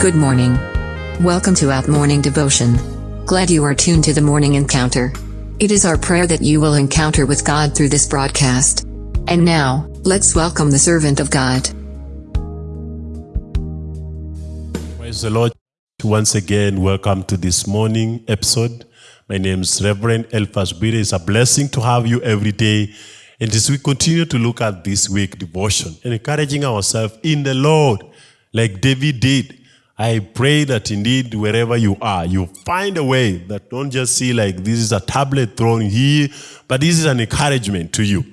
Good morning. Welcome to Out Morning Devotion. Glad you are tuned to the morning encounter. It is our prayer that you will encounter with God through this broadcast. And now, let's welcome the servant of God. Praise the Lord. Once again, welcome to this morning episode. My name is Reverend Elphas Bire. It's a blessing to have you every day. And as we continue to look at this week devotion and encouraging ourselves in the Lord, like David did, I pray that indeed wherever you are, you find a way that don't just see like this is a tablet thrown here, but this is an encouragement to you.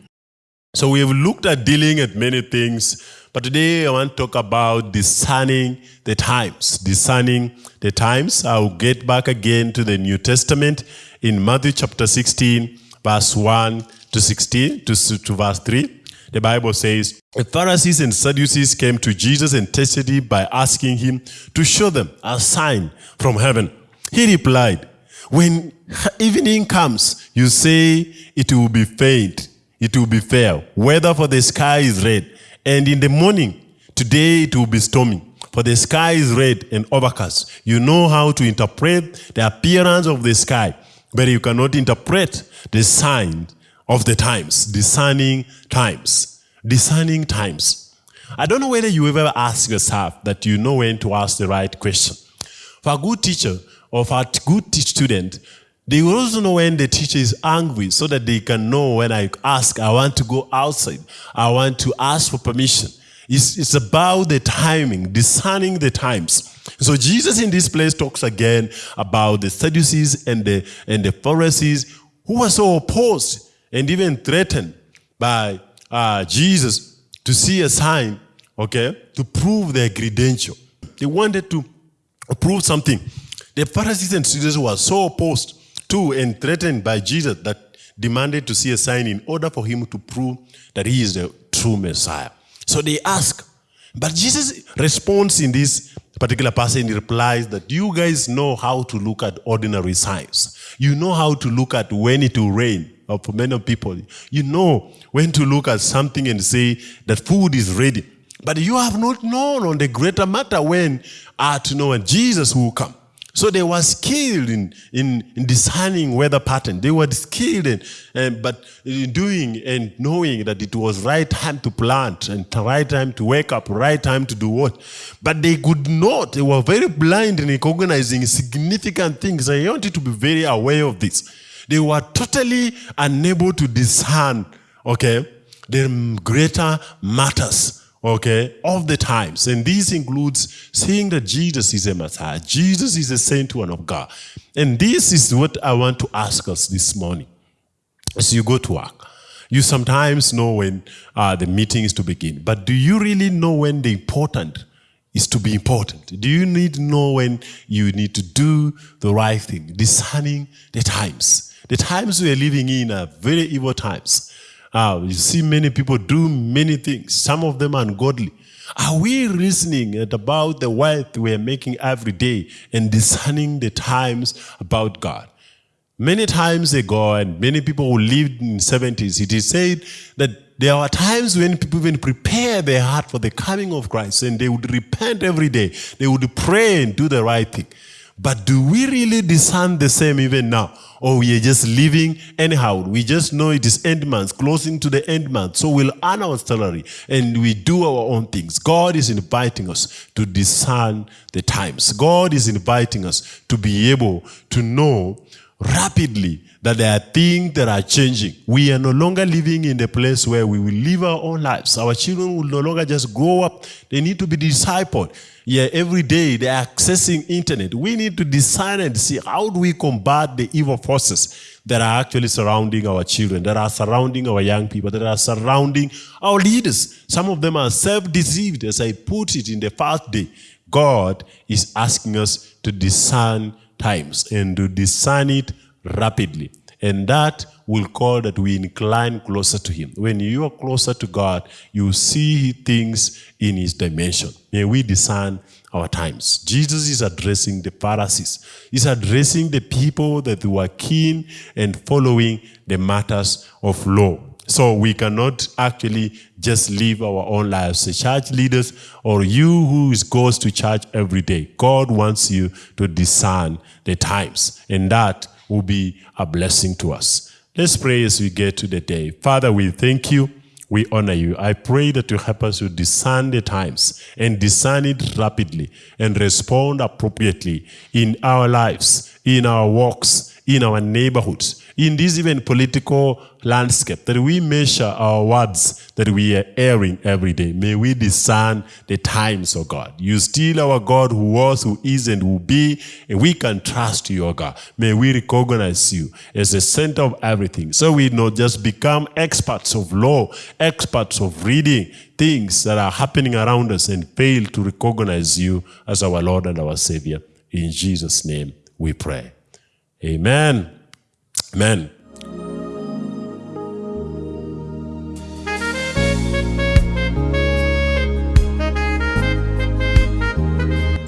So we have looked at dealing at many things, but today I want to talk about discerning the times. Discerning the times. I'll get back again to the New Testament in Matthew chapter 16, verse 1 to 16 to, to verse 3. The Bible says, The Pharisees and Sadducees came to Jesus and tested him by asking him to show them a sign from heaven. He replied, When evening comes, you say it will be faint, it will be fair, weather for the sky is red, and in the morning, today it will be stormy. For the sky is red and overcast. You know how to interpret the appearance of the sky, but you cannot interpret the sign of the times, discerning times, discerning times. I don't know whether you ever ask yourself that you know when to ask the right question. For a good teacher or for a good student, they also know when the teacher is angry so that they can know when I ask, I want to go outside, I want to ask for permission. It's, it's about the timing, discerning the times. So Jesus in this place talks again about the Sadducees and the, and the Pharisees who were so opposed and even threatened by uh, Jesus to see a sign, okay, to prove their credential. They wanted to prove something. The Pharisees and Sadducees were so opposed to and threatened by Jesus that demanded to see a sign in order for him to prove that he is the true Messiah. So they ask, but Jesus responds in this particular passage replies that you guys know how to look at ordinary signs. You know how to look at when it will rain. Or for many people, you know when to look at something and say that food is ready. But you have not known on the greater matter when are to know when Jesus will come. So they were skilled in, in, in weather pattern. They were skilled in, uh, but in doing and knowing that it was right time to plant and right time to wake up, right time to do what. But they could not. They were very blind in recognizing significant things. I want you to be very aware of this. They were totally unable to discern, okay, the greater matters okay, of the times. And this includes seeing that Jesus is a Messiah. Jesus is a saint one of God. And this is what I want to ask us this morning. As you go to work, you sometimes know when uh, the meeting is to begin, but do you really know when the important is to be important? Do you need to know when you need to do the right thing? Discerning the times. The times we are living in are very evil times. Uh, you see many people do many things. Some of them ungodly. Are we reasoning about the wealth we are making every day and discerning the times about God? Many times ago, and many people who lived in 70s, it is said that there are times when people even prepare their heart for the coming of Christ and they would repent every day. They would pray and do the right thing. But do we really discern the same even now? Or we are just living anyhow? We just know it is end month, closing to the end month. So we'll earn our salary and we do our own things. God is inviting us to discern the times. God is inviting us to be able to know rapidly that there are things that are changing. We are no longer living in the place where we will live our own lives. Our children will no longer just grow up. They need to be discipled. Yeah, every day they're accessing internet. We need to design and see how do we combat the evil forces that are actually surrounding our children, that are surrounding our young people, that are surrounding our leaders. Some of them are self-deceived, as I put it in the first day. God is asking us to discern times and to discern it rapidly. And that will call that we incline closer to him. When you are closer to God, you see things in his dimension. May we discern our times. Jesus is addressing the Pharisees. He's addressing the people that were keen and following the matters of law. So we cannot actually just live our own lives. The church leaders or you who goes to church every day, God wants you to discern the times, and that will be a blessing to us. Let's pray as we get to the day. Father, we thank you. We honor you. I pray that you help us to discern the times and discern it rapidly and respond appropriately in our lives, in our walks, in our neighborhoods, in this even political landscape, that we measure our words that we are airing every day. May we discern the times, oh God. You still our God who was, who is, and will be, and we can trust you, oh God. May we recognize you as the center of everything. So we not just become experts of law, experts of reading things that are happening around us and fail to recognize you as our Lord and our Savior. In Jesus' name we pray. Amen. Amen.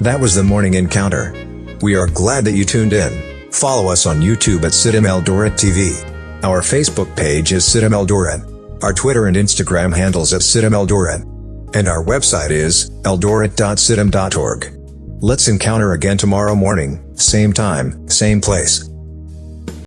That was the morning encounter. We are glad that you tuned in. Follow us on YouTube at CITAM Eldoret TV. Our Facebook page is CITAM Eldoret. Our Twitter and Instagram handles at CITAM Eldoret. And our website is eldoret.citam.org. Let's encounter again tomorrow morning, same time, same place.